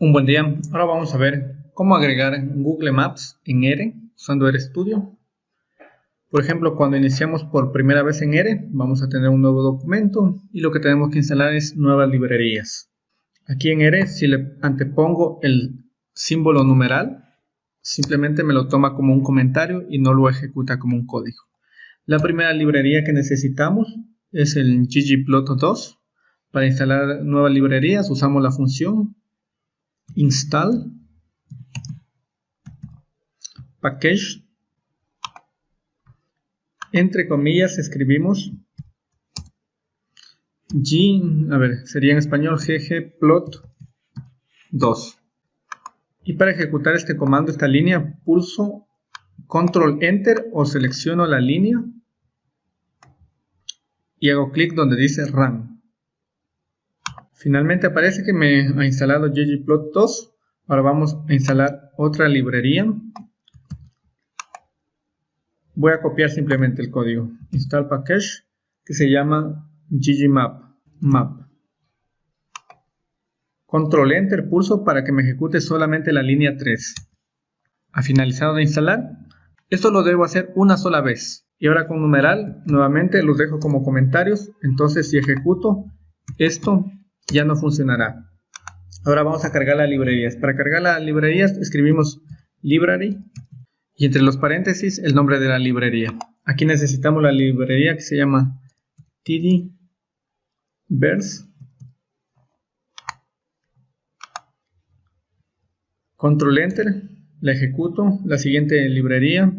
Un buen día. Ahora vamos a ver cómo agregar Google Maps en R usando RStudio. Por ejemplo, cuando iniciamos por primera vez en R, vamos a tener un nuevo documento y lo que tenemos que instalar es nuevas librerías. Aquí en R, si le antepongo el símbolo numeral, simplemente me lo toma como un comentario y no lo ejecuta como un código. La primera librería que necesitamos es el ggplot2. Para instalar nuevas librerías usamos la función install package entre comillas escribimos g, a ver, sería en español ggplot 2 y para ejecutar este comando, esta línea, pulso control enter o selecciono la línea y hago clic donde dice run Finalmente aparece que me ha instalado ggplot2. Ahora vamos a instalar otra librería. Voy a copiar simplemente el código. Install package que se llama ggmap. Map. Control Enter pulso para que me ejecute solamente la línea 3. Ha finalizado de instalar. Esto lo debo hacer una sola vez. Y ahora con numeral, nuevamente los dejo como comentarios. Entonces si ejecuto esto, ya no funcionará. Ahora vamos a cargar las librerías. Para cargar las librerías escribimos library y entre los paréntesis el nombre de la librería. Aquí necesitamos la librería que se llama tdverse. Control Enter, la ejecuto. La siguiente librería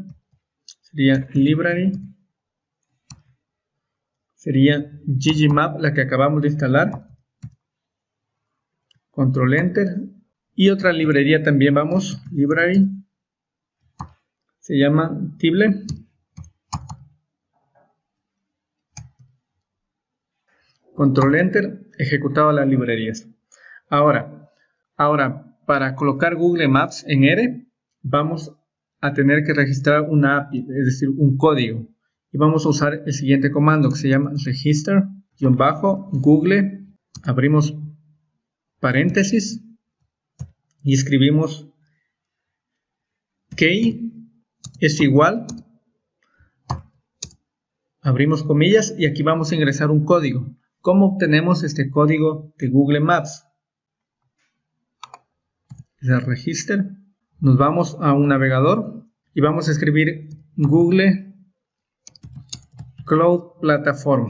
sería library. Sería ggmap, la que acabamos de instalar control enter. Y otra librería también vamos library. Se llama tible. Control enter ejecutado las librerías. Ahora ahora para colocar google maps en r vamos a tener que registrar una API es decir un código. Y vamos a usar el siguiente comando que se llama register-google abrimos paréntesis y escribimos key es igual abrimos comillas y aquí vamos a ingresar un código. ¿cómo obtenemos este código de Google Maps? el register. Nos vamos a un navegador y vamos a escribir Google Cloud Platform.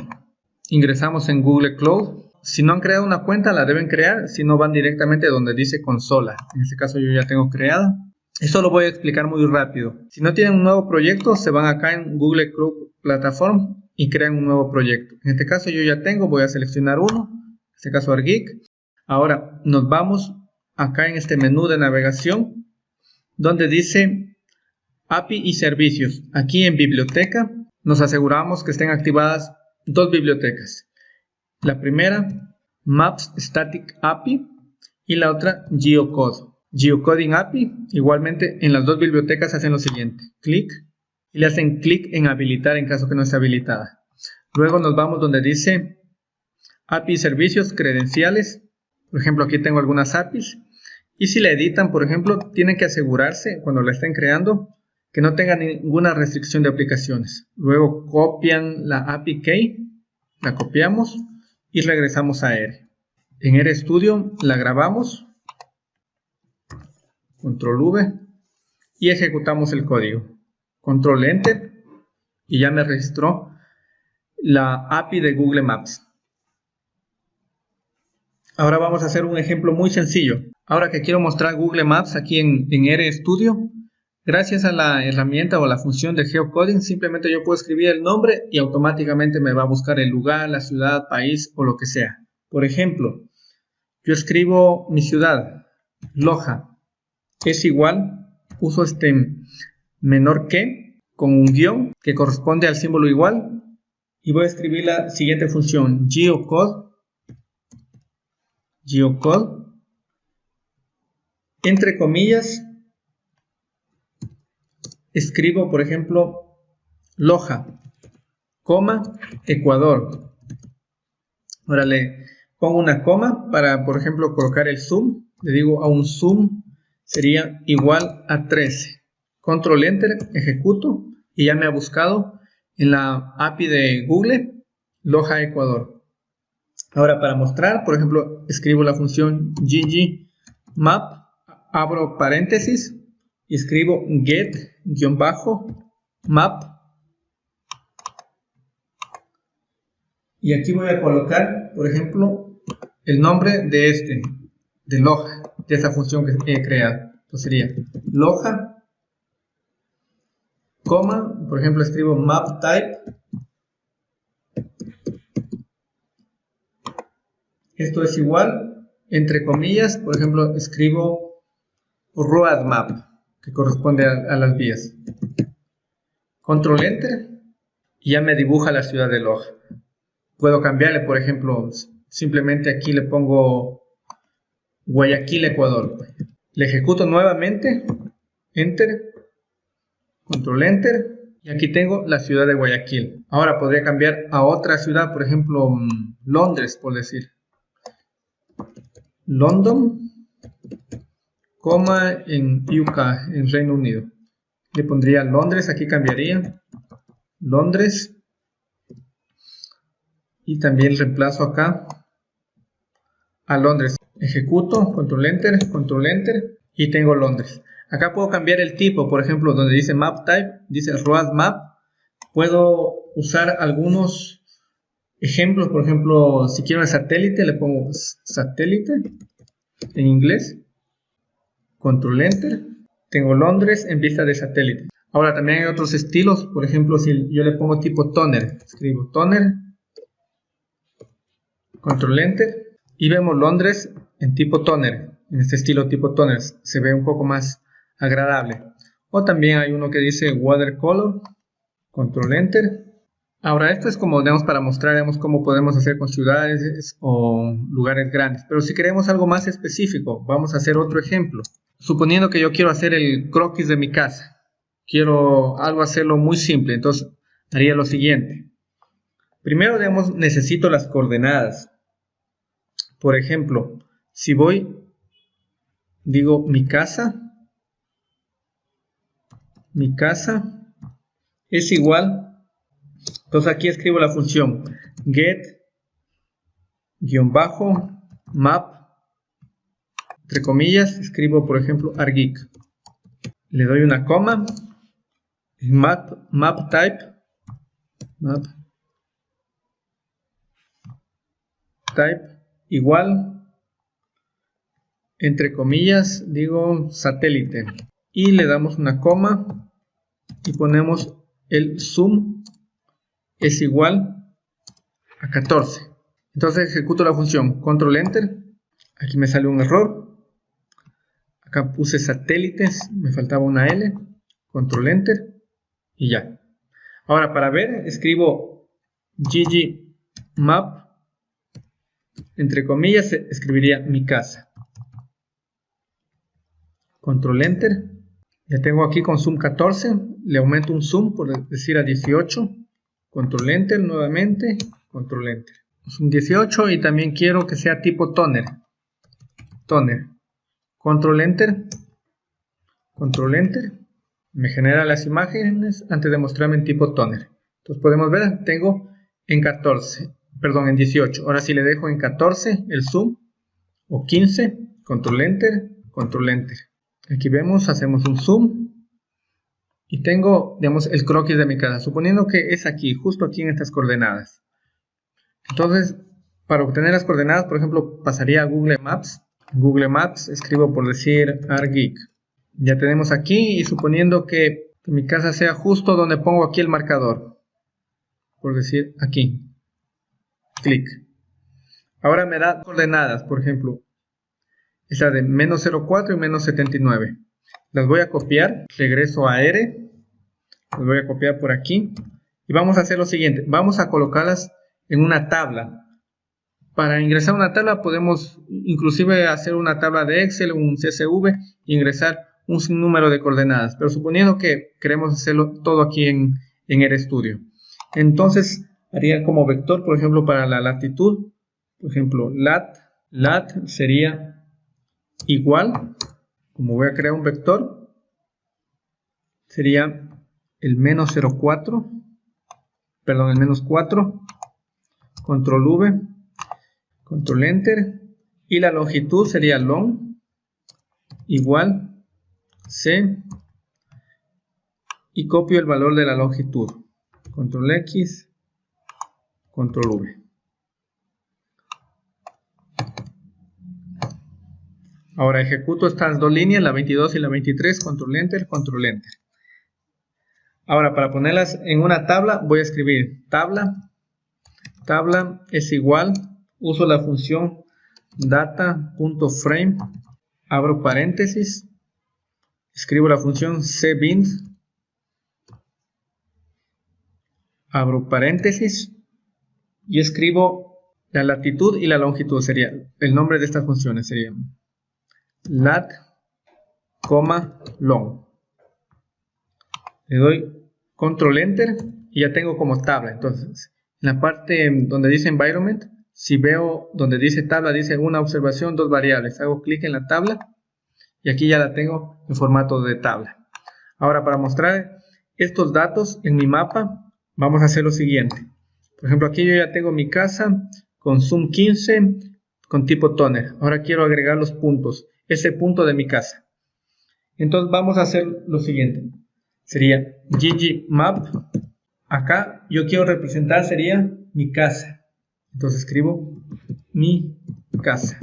Ingresamos en Google Cloud si no han creado una cuenta, la deben crear, si no van directamente donde dice consola. En este caso yo ya tengo creada. Esto lo voy a explicar muy rápido. Si no tienen un nuevo proyecto, se van acá en Google Cloud Platform y crean un nuevo proyecto. En este caso yo ya tengo, voy a seleccionar uno, en este caso ArGeek. Ahora nos vamos acá en este menú de navegación donde dice API y servicios. Aquí en biblioteca nos aseguramos que estén activadas dos bibliotecas. La primera, Maps Static API y la otra, Geocode. Geocoding API, igualmente en las dos bibliotecas hacen lo siguiente, clic y le hacen clic en habilitar en caso que no esté habilitada. Luego nos vamos donde dice API servicios, credenciales, por ejemplo aquí tengo algunas APIs y si la editan, por ejemplo, tienen que asegurarse cuando la estén creando que no tenga ninguna restricción de aplicaciones. Luego copian la API key, la copiamos y regresamos a R. En RStudio la grabamos, control V y ejecutamos el código. Control Enter y ya me registró la API de Google Maps. Ahora vamos a hacer un ejemplo muy sencillo. Ahora que quiero mostrar Google Maps aquí en, en RStudio, Gracias a la herramienta o la función de geocoding, simplemente yo puedo escribir el nombre y automáticamente me va a buscar el lugar, la ciudad, país o lo que sea. Por ejemplo, yo escribo mi ciudad, Loja, es igual, uso este menor que con un guion que corresponde al símbolo igual y voy a escribir la siguiente función, geocode, geocode, entre comillas, escribo, por ejemplo, Loja, coma, Ecuador. Ahora le pongo una coma para, por ejemplo, colocar el zoom. Le digo a un zoom sería igual a 13. Control Enter, ejecuto y ya me ha buscado en la API de Google Loja Ecuador. Ahora para mostrar, por ejemplo, escribo la función ggmap, abro paréntesis escribo get-map y aquí voy a colocar, por ejemplo, el nombre de este, de Loja, de esa función que he creado. Sería Loja, coma, por ejemplo, escribo map type. Esto es igual, entre comillas, por ejemplo, escribo roadmap, que corresponde a, las vías. Control Enter y ya me dibuja la ciudad de Loja. Puedo cambiarle, por ejemplo, simplemente aquí le pongo Guayaquil, Ecuador. Le ejecuto nuevamente, Enter, Control Enter, y aquí tengo la ciudad de Guayaquil. Ahora podría cambiar a otra ciudad, por ejemplo, mm, Londres, por decir. London, coma en UK, en Reino Unido. Le pondría Londres, aquí cambiaría. Londres. Y también reemplazo acá a Londres. Ejecuto, control enter, control enter y tengo Londres. Acá puedo cambiar el tipo, por ejemplo, donde dice map type, dice road map. Puedo usar algunos ejemplos, por ejemplo, si quiero el satélite, le pongo satélite en inglés, control enter, tengo Londres en vista de satélite. Ahora también hay otros estilos, por ejemplo, si yo le pongo tipo toner, escribo toner, control enter, y vemos Londres en tipo toner, en este estilo tipo toner, se ve un poco más agradable. O también hay uno que dice watercolor, control enter, Ahora, esto es como, digamos, para mostrar, cómo podemos hacer con ciudades o lugares grandes. Pero si queremos algo más específico, vamos a hacer otro ejemplo. Suponiendo que yo quiero hacer el croquis de mi casa. Quiero algo hacerlo muy simple, entonces haría lo siguiente. Primero, digamos, necesito las coordenadas. Por ejemplo, si voy, digo mi casa, mi casa es igual entonces aquí escribo la función get bajo map entre comillas escribo por ejemplo argik le doy una coma map, map type map type igual entre comillas digo satélite y le damos una coma y ponemos el zoom es igual a 14. Entonces ejecuto la función control enter. Aquí me sale un error. Acá puse satélites, me faltaba una L. Control enter y ya. Ahora para ver escribo ggmap. Entre comillas escribiría mi casa. Control enter. Ya tengo aquí con zoom 14. Le aumento un zoom por decir a 18 control enter nuevamente, control enter. Un 18 y también quiero que sea tipo toner. Toner. Control enter. Control enter. Me genera las imágenes antes de mostrarme en tipo toner. Entonces podemos ver, tengo en 14, perdón, en 18. Ahora si le dejo en 14 el zoom o 15, control enter, control enter. Aquí vemos, hacemos un zoom y tengo, digamos, el croquis de mi casa, suponiendo que es aquí, justo aquí en estas coordenadas. Entonces, para obtener las coordenadas, por ejemplo, pasaría a Google Maps. Google Maps, escribo por decir ArGeek. Ya tenemos aquí y suponiendo que, que mi casa sea justo donde pongo aquí el marcador. Por decir aquí. Clic. Ahora me da coordenadas, por ejemplo. Esta de menos 0,4 y menos 79 las voy a copiar, regreso a R, las voy a copiar por aquí y vamos a hacer lo siguiente, vamos a colocarlas en una tabla. Para ingresar una tabla podemos inclusive hacer una tabla de Excel, un CSV e ingresar un sinnúmero de coordenadas, pero suponiendo que queremos hacerlo todo aquí en, en RStudio. Entonces haría como vector, por ejemplo, para la latitud, por ejemplo, lat, lat sería igual, como voy a crear un vector, sería el menos 0,4, perdón, el menos 4, control V, control enter, y la longitud sería long igual c. Y copio el valor de la longitud. Control x control v. Ahora ejecuto estas dos líneas la 22 y la 23 control enter control enter. Ahora para ponerlas en una tabla voy a escribir tabla. Tabla es igual uso la función data.frame, abro paréntesis, escribo la función cbind, abro paréntesis y escribo la latitud y la longitud, sería el nombre de estas funciones, sería lat, long. Le doy control enter y ya tengo como tabla, entonces en la parte donde dice environment si veo donde dice tabla, dice una observación, dos variables. Hago clic en la tabla y aquí ya la tengo en formato de tabla. Ahora para mostrar estos datos en mi mapa, vamos a hacer lo siguiente. Por ejemplo, aquí yo ya tengo mi casa con zoom 15 con tipo toner. Ahora quiero agregar los puntos, ese punto de mi casa. Entonces vamos a hacer lo siguiente. Sería ggmap. Acá yo quiero representar sería mi casa. Entonces escribo mi casa.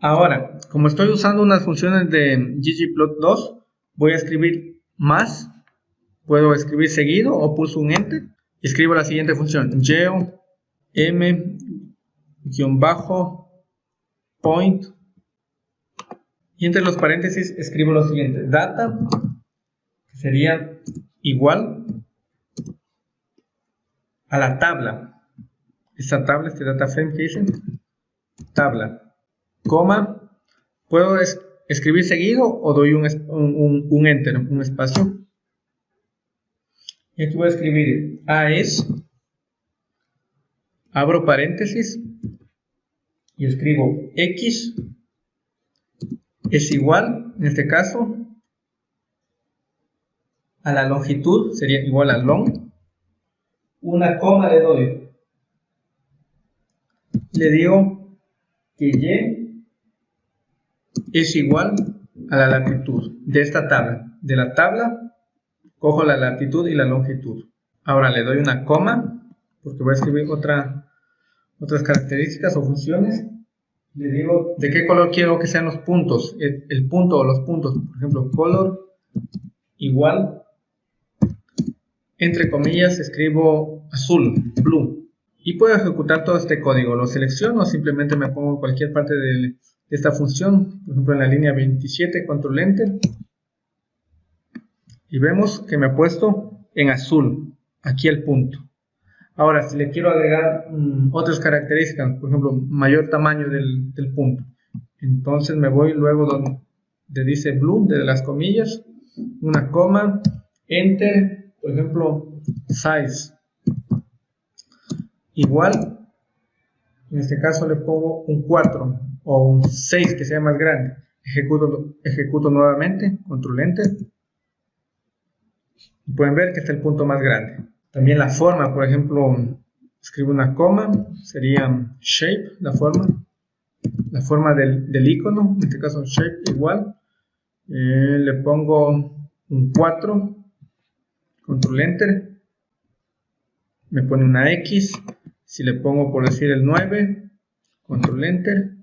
Ahora, como estoy usando unas funciones de ggplot2, voy a escribir más. Puedo escribir seguido o pulso un enter. Escribo la siguiente función. geo m-point y entre los paréntesis escribo lo siguiente. Data, que sería igual a la tabla esta tabla, este data frame que dicen, tabla, coma, puedo escribir seguido o doy un, un, enter, un espacio. Y aquí voy a escribir A es, abro paréntesis y escribo X es igual, en este caso, a la longitud, sería igual a long, una coma le doy le digo que y es igual a la latitud de esta tabla. De la tabla cojo la latitud y la longitud. Ahora le doy una coma, porque voy a escribir otra, otras características o funciones. Le digo de qué color quiero que sean los puntos, el, el punto o los puntos. Por ejemplo, color igual, entre comillas, escribo azul, blue y puedo ejecutar todo este código. Lo selecciono, simplemente me pongo en cualquier parte de, esta función, por ejemplo en la línea 27, control enter, y vemos que me ha puesto en azul, aquí el punto. Ahora, si le quiero agregar mm, otras características, por ejemplo, mayor tamaño del, punto, entonces me voy luego donde dice blue, de las comillas, una coma, enter, por ejemplo, size, igual, en este caso le pongo un 4 o un 6 que sea más grande. Ejecuto, ejecuto nuevamente, control enter. Y pueden ver que está el punto más grande. También la forma, por ejemplo, escribo una coma, sería shape, la forma. La forma del, del icono, en este caso shape igual. Eh, le pongo un 4, control enter. Me pone una X, si le pongo por decir el 9, control enter,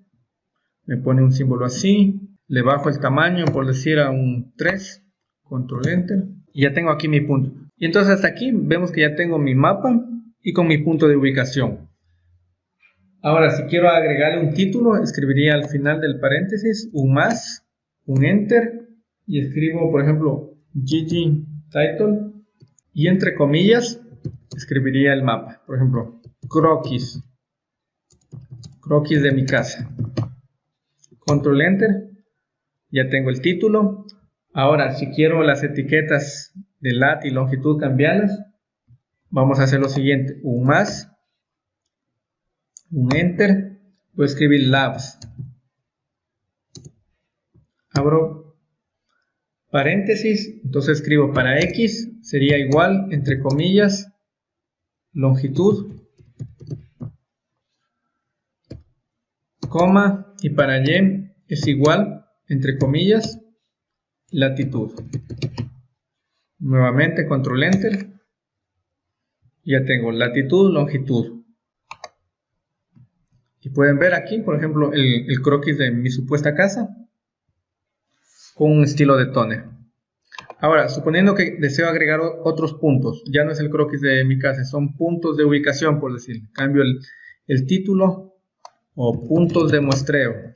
me pone un símbolo así, le bajo el tamaño por decir a un 3, control enter, y ya tengo aquí mi punto. Y entonces hasta aquí vemos que ya tengo mi mapa y con mi punto de ubicación. Ahora, si quiero agregarle un título, escribiría al final del paréntesis un más, un enter, y escribo, por ejemplo, GG title, y entre comillas, escribiría el mapa. Por ejemplo, croquis. Croquis de mi casa. Control Enter. Ya tengo el título. Ahora, si quiero las etiquetas de lat y longitud cambiarlas, vamos a hacer lo siguiente. Un más. Un Enter. voy a escribir labs. Abro paréntesis, entonces escribo para x sería igual, entre comillas, longitud, coma, y para y es igual, entre comillas, latitud. Nuevamente control enter. Ya tengo latitud, longitud. Y pueden ver aquí, por ejemplo, el, croquis de mi supuesta casa con un estilo de toner. Ahora, suponiendo que deseo agregar otros puntos, ya no es el croquis de mi casa, son puntos de ubicación, por decir. Cambio el título o puntos de muestreo.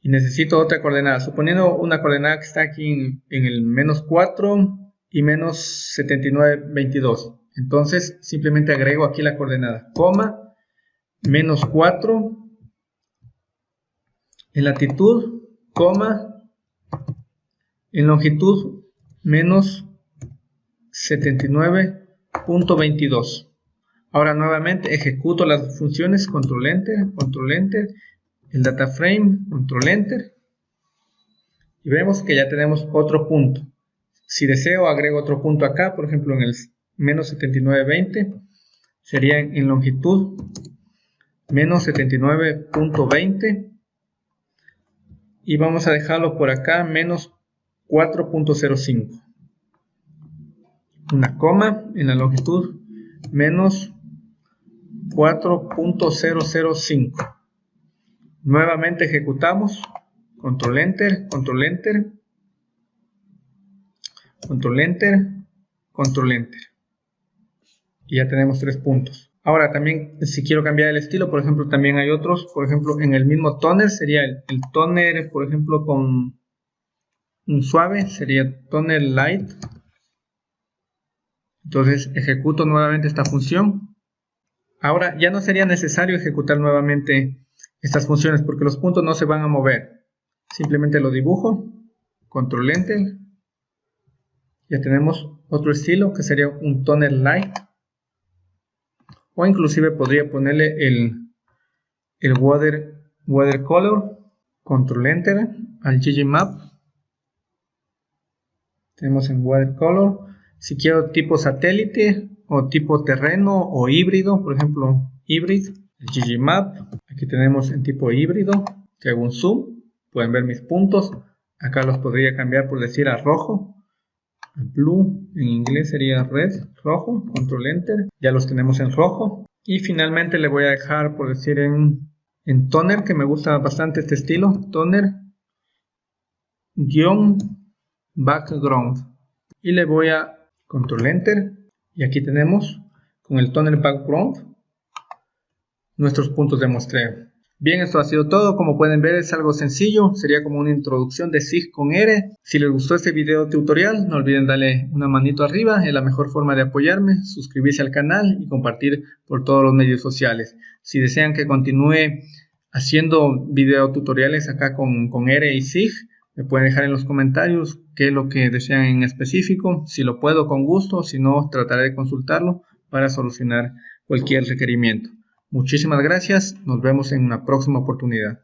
Y necesito otra coordenada. Suponiendo una coordenada que está aquí en, el menos 4 y menos 79,22. Entonces simplemente agrego aquí la coordenada, coma, menos 4 en latitud, coma, en longitud, menos 79.22. Ahora nuevamente ejecuto las funciones control enter, control enter, el data frame, control enter. Y vemos que ya tenemos otro punto. Si deseo, agrego otro punto acá, por ejemplo en el menos 79.20, sería en longitud menos 79.20 y vamos a dejarlo por acá menos 4.05 una coma en la longitud menos 4.005 nuevamente ejecutamos control enter control enter control enter, control enter. Y ya tenemos tres puntos. Ahora también si quiero cambiar el estilo, por ejemplo, también hay otros, por ejemplo, en el mismo toner sería el, toner, por ejemplo, con un suave, sería toner light. Entonces ejecuto nuevamente esta función. Ahora ya no sería necesario ejecutar nuevamente estas funciones porque los puntos no se van a mover. Simplemente lo dibujo, control enter, ya tenemos otro estilo que sería un toner light. O inclusive podría ponerle el, el water, watercolor control enter al ggmap tenemos en watercolor si quiero tipo satélite o tipo terreno o híbrido por ejemplo hybrid el ggmap aquí tenemos en tipo híbrido que hago un zoom pueden ver mis puntos acá los podría cambiar por decir a rojo blue en inglés sería red, rojo, control enter, ya los tenemos en rojo y finalmente le voy a dejar por decir en, en toner que me gusta bastante este estilo, toner guion background y le voy a control enter y aquí tenemos con el toner background nuestros puntos de muestreo Bien, esto ha sido todo. Como pueden ver es algo sencillo. Sería como una introducción de SIG con R. Si les gustó este video tutorial, no olviden darle una manito arriba. Es la mejor forma de apoyarme. Suscribirse al canal y compartir por todos los medios sociales. Si desean que continúe haciendo video tutoriales acá con, con R y SIG, me pueden dejar en los comentarios qué es lo que desean en específico. Si lo puedo, con gusto. Si no, trataré de consultarlo para solucionar cualquier requerimiento. Muchísimas gracias, nos vemos en una próxima oportunidad.